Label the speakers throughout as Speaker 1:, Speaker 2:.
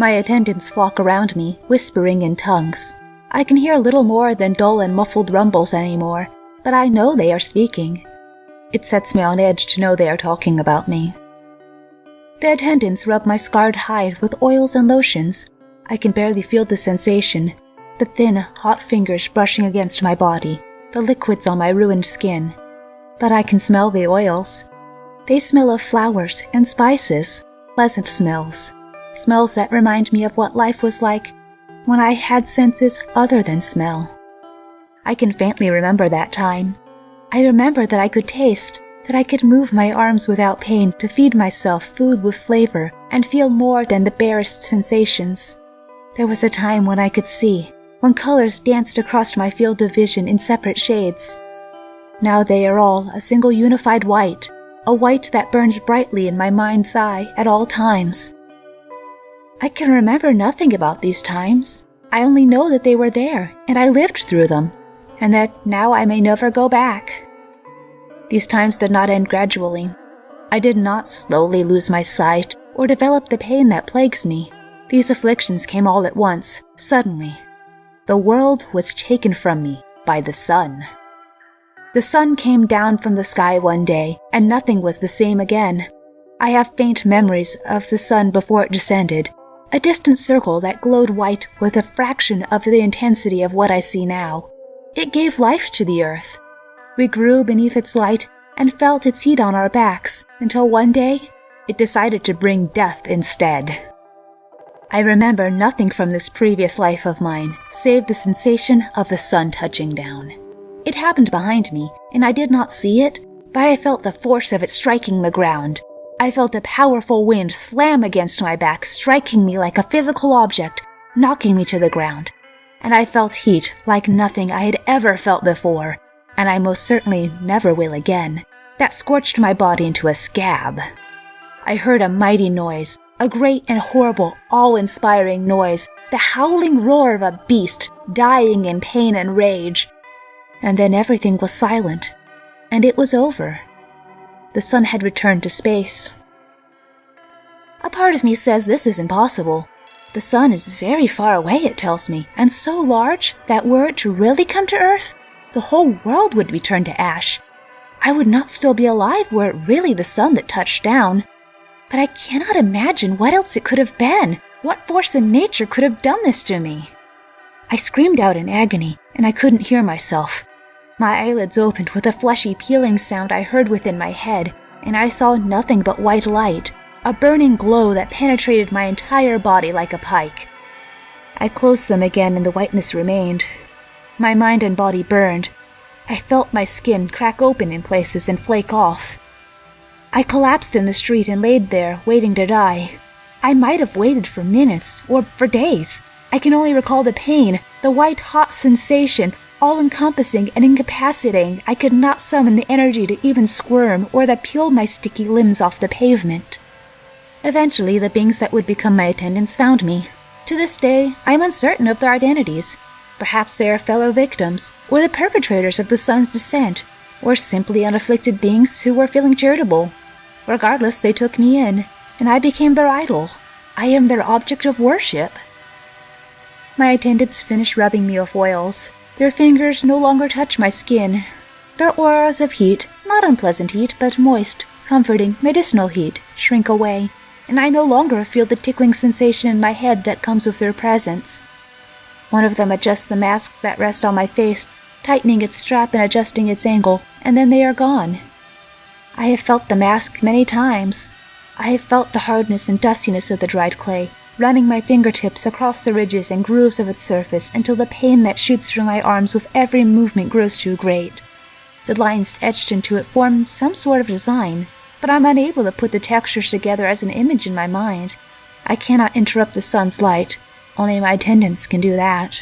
Speaker 1: My attendants flock around me, whispering in tongues. I can hear little more than dull and muffled rumbles anymore, but I know they are speaking. It sets me on edge to know they are talking about me. The attendants rub my scarred hide with oils and lotions. I can barely feel the sensation, the thin, hot fingers brushing against my body, the liquids on my ruined skin. But I can smell the oils. They smell of flowers and spices, pleasant smells. Smells that remind me of what life was like when I had senses other than smell. I can faintly remember that time. I remember that I could taste, that I could move my arms without pain to feed myself food with flavor and feel more than the barest sensations. There was a time when I could see, when colors danced across my field of vision in separate shades. Now they are all a single unified white, a white that burns brightly in my mind's eye at all times. I can remember nothing about these times. I only know that they were there, and I lived through them, and that now I may never go back. These times did not end gradually. I did not slowly lose my sight or develop the pain that plagues me. These afflictions came all at once, suddenly. The world was taken from me by the sun. The sun came down from the sky one day, and nothing was the same again. I have faint memories of the sun before it descended, a distant circle that glowed white with a fraction of the intensity of what I see now. It gave life to the earth. We grew beneath its light and felt its heat on our backs until one day it decided to bring death instead. I remember nothing from this previous life of mine save the sensation of the sun touching down. It happened behind me, and I did not see it, but I felt the force of it striking the ground. I felt a powerful wind slam against my back, striking me like a physical object, knocking me to the ground. And I felt heat like nothing I had ever felt before, and I most certainly never will again. That scorched my body into a scab. I heard a mighty noise, a great and horrible, awe inspiring noise, the howling roar of a beast dying in pain and rage. And then everything was silent, and it was over. The sun had returned to space. A part of me says this is impossible. The sun is very far away, it tells me, and so large that were it to really come to Earth, the whole world would be turned to ash. I would not still be alive were it really the sun that touched down. But I cannot imagine what else it could have been. What force in nature could have done this to me? I screamed out in agony, and I couldn't hear myself. My eyelids opened with a fleshy peeling sound I heard within my head, and I saw nothing but white light, a burning glow that penetrated my entire body like a pike. I closed them again and the whiteness remained. My mind and body burned. I felt my skin crack open in places and flake off. I collapsed in the street and laid there, waiting to die. I might have waited for minutes, or for days. I can only recall the pain, the white hot sensation, all encompassing and incapacitating. I could not summon the energy to even squirm or that peeled my sticky limbs off the pavement. Eventually, the beings that would become my attendants found me. To this day, I am uncertain of their identities. Perhaps they are fellow victims, or the perpetrators of the sun's descent, or simply unafflicted beings who were feeling charitable. Regardless, they took me in, and I became their idol. I am their object of worship. My attendants finished rubbing me with oils. Their fingers no longer touch my skin. Their auras of heat, not unpleasant heat, but moist, comforting, medicinal heat, shrink away, and I no longer feel the tickling sensation in my head that comes with their presence. One of them adjusts the mask that rests on my face, tightening its strap and adjusting its angle, and then they are gone. I have felt the mask many times. I have felt the hardness and dustiness of the dried clay, running my fingertips across the ridges and grooves of its surface until the pain that shoots through my arms with every movement grows too great. The lines etched into it form some sort of design, but I'm unable to put the textures together as an image in my mind. I cannot interrupt the sun's light. Only my attendants can do that.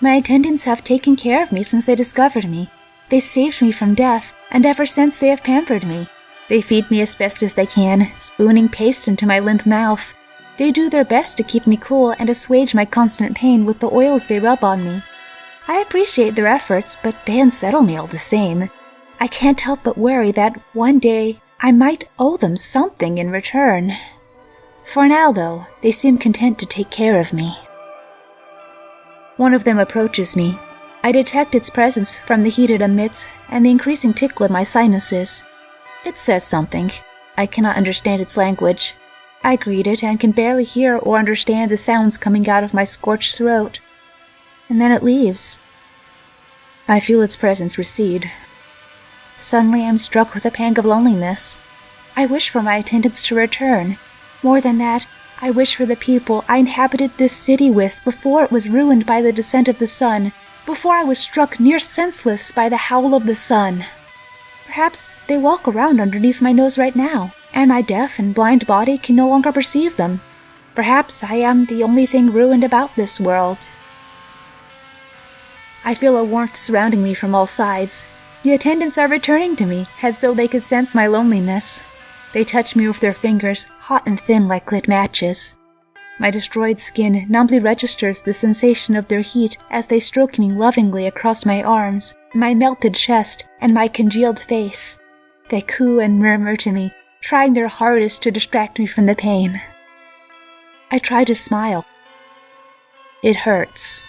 Speaker 1: My attendants have taken care of me since they discovered me. They saved me from death, and ever since they have pampered me. They feed me as best as they can, spooning paste into my limp mouth. They do their best to keep me cool and assuage my constant pain with the oils they rub on me. I appreciate their efforts, but they unsettle me all the same. I can't help but worry that one day I might owe them something in return. For now, though, they seem content to take care of me. One of them approaches me. I detect its presence from the heat it emits and the increasing tickle in my sinuses. It says something. I cannot understand its language. I greet it and can barely hear or understand the sounds coming out of my scorched throat. And then it leaves. I feel its presence recede. Suddenly I am struck with a pang of loneliness. I wish for my attendants to return. More than that, I wish for the people I inhabited this city with before it was ruined by the descent of the sun, before I was struck near senseless by the howl of the sun. Perhaps they walk around underneath my nose right now, and my deaf and blind body can no longer perceive them. Perhaps I am the only thing ruined about this world. I feel a warmth surrounding me from all sides. The attendants are returning to me, as though they could sense my loneliness. They touch me with their fingers, hot and thin like lit matches. My destroyed skin numbly registers the sensation of their heat as they stroke me lovingly across my arms, my melted chest, and my congealed face. They coo and murmur to me, trying their hardest to distract me from the pain. I try to smile. It hurts.